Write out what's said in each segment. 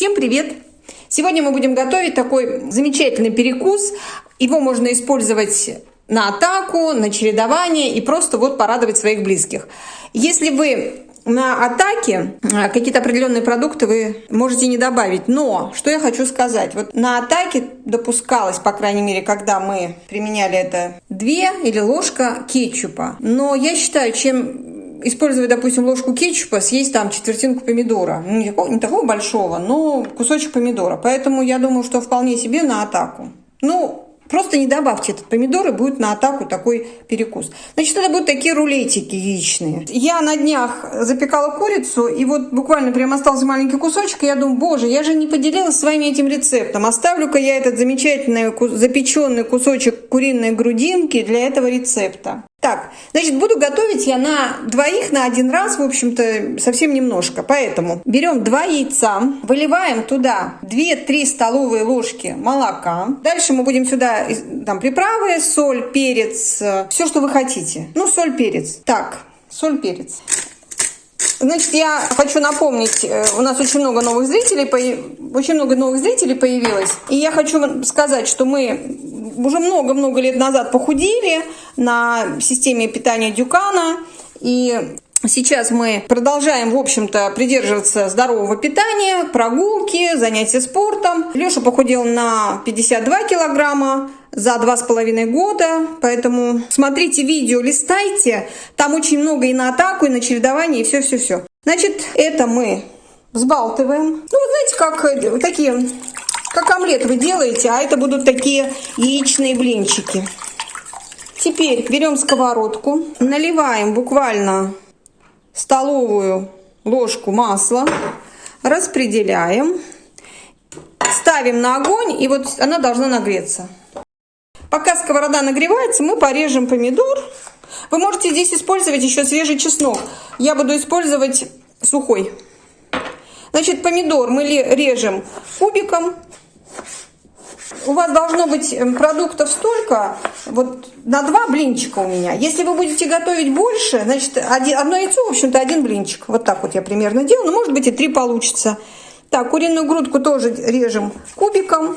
Всем привет! Сегодня мы будем готовить такой замечательный перекус. Его можно использовать на атаку, на чередование и просто вот порадовать своих близких. Если вы на атаке а, какие-то определенные продукты вы можете не добавить. Но, что я хочу сказать, вот на атаке допускалось, по крайней мере, когда мы применяли это, две или ложка кетчупа. Но я считаю, чем использовать, допустим, ложку кетчупа, съесть там четвертинку помидора. Ну, не такого, не такого большого, но кусочек помидора. Поэтому я думаю, что вполне себе на атаку. Ну, Просто не добавьте этот помидор, и будет на атаку такой перекус. Значит, это будут такие рулетики яичные. Я на днях запекала курицу, и вот буквально прям остался маленький кусочек, и я думаю, боже, я же не поделилась с вами этим рецептом. Оставлю-ка я этот замечательный запеченный кусочек куриной грудинки для этого рецепта. Так, значит, буду готовить я на двоих на один раз, в общем-то, совсем немножко. Поэтому берем два яйца, выливаем туда 2-3 столовые ложки молока. Дальше мы будем сюда там приправы, соль, перец, все, что вы хотите. Ну, соль, перец. Так, соль, перец. Значит, я хочу напомнить, э, у нас очень много новых зрителей, очень много новых зрителей появилось. И я хочу сказать, что мы уже много-много лет назад похудели на системе питания Дюкана. И Сейчас мы продолжаем, в общем-то, придерживаться здорового питания, прогулки, занятия спортом. Леша похудел на 52 килограмма за два с половиной года, поэтому смотрите видео, листайте, там очень много и на атаку, и на чередование, и все-все-все. Значит, это мы взбалтываем. Ну, вот знаете, как э, такие, как омлет вы делаете, а это будут такие яичные блинчики. Теперь берем сковородку, наливаем буквально столовую ложку масла, распределяем, ставим на огонь, и вот она должна нагреться. Пока сковорода нагревается, мы порежем помидор. Вы можете здесь использовать еще свежий чеснок. Я буду использовать сухой. Значит, помидор мы режем кубиком у вас должно быть эм, продуктов столько, вот на два блинчика у меня. Если вы будете готовить больше, значит, один, одно яйцо, в общем-то, один блинчик. Вот так вот я примерно делаю, но может быть и три получится. Так, куриную грудку тоже режем кубиком.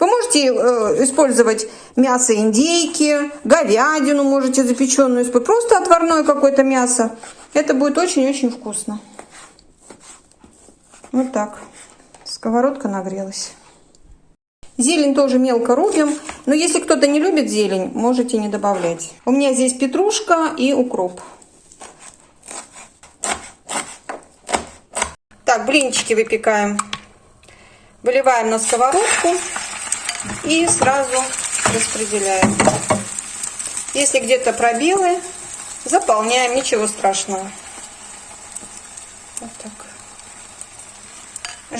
Вы можете э, использовать мясо индейки, говядину можете запеченную просто отварное какое-то мясо. Это будет очень-очень вкусно. Вот так. Сковородка нагрелась. Зелень тоже мелко рубим, но если кто-то не любит зелень, можете не добавлять. У меня здесь петрушка и укроп. Так, блинчики выпекаем. Выливаем на сковородку и сразу распределяем. Если где-то пробелы, заполняем, ничего страшного. Вот так.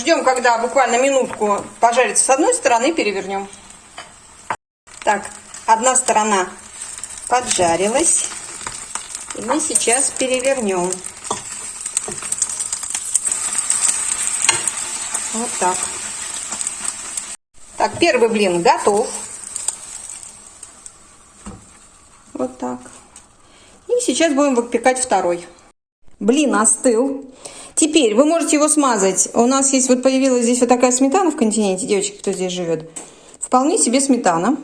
Ждем, когда буквально минутку пожарится с одной стороны, перевернем. Так, одна сторона поджарилась. И мы сейчас перевернем. Вот так. Так, первый блин готов. Вот так. И сейчас будем выпекать второй. Блин остыл. Теперь вы можете его смазать. У нас есть, вот появилась здесь вот такая сметана в континенте, девочки, кто здесь живет. Вполне себе сметана.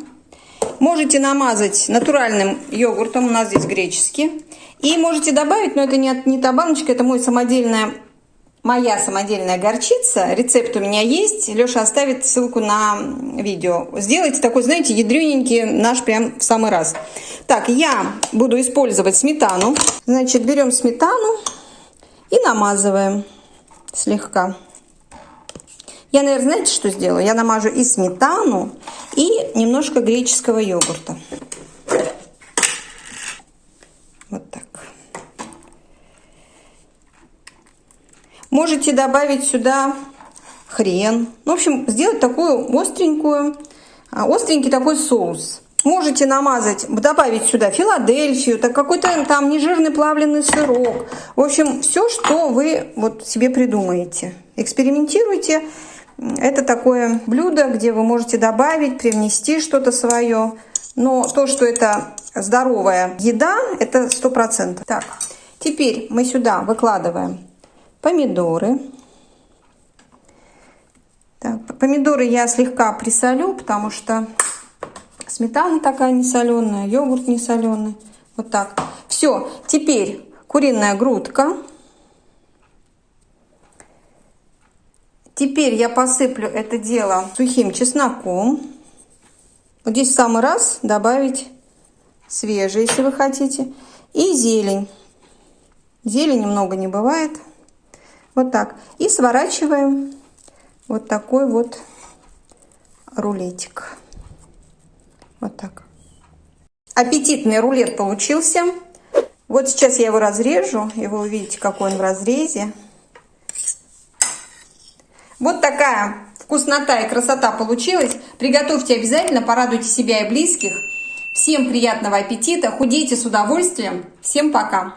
Можете намазать натуральным йогуртом, у нас здесь греческий. И можете добавить, но это не, не та баночка, это мой самодельная, моя самодельная горчица. Рецепт у меня есть. Леша оставит ссылку на видео. Сделайте такой, знаете, ядрененький наш прям в самый раз. Так, я буду использовать сметану. Значит, берем сметану и намазываем слегка. Я, наверное, знаете, что сделаю? Я намажу и сметану, и немножко греческого йогурта. Вот так. Можете добавить сюда хрен. Ну, в общем, сделать такую остренькую, а, остренький такой соус. Можете намазать, добавить сюда Филадельфию, так какой-то там нежирный плавленый сырок. В общем, все, что вы вот себе придумаете. Экспериментируйте. Это такое блюдо, где вы можете добавить, привнести что-то свое. Но то, что это здоровая еда, это сто процентов. Так, теперь мы сюда выкладываем помидоры. Так, помидоры я слегка присолю, потому что сметана такая не соленая, йогурт не соленый. Вот так. Все, теперь куриная грудка. Теперь я посыплю это дело сухим чесноком. Вот здесь в самый раз добавить свежий, если вы хотите. И зелень. Зелени много не бывает. Вот так. И сворачиваем вот такой вот рулетик. Вот так. Аппетитный рулет получился. Вот сейчас я его разрежу, и вы увидите, какой он в разрезе. Вот такая вкуснота и красота получилась. Приготовьте обязательно, порадуйте себя и близких. Всем приятного аппетита, худейте с удовольствием. Всем пока!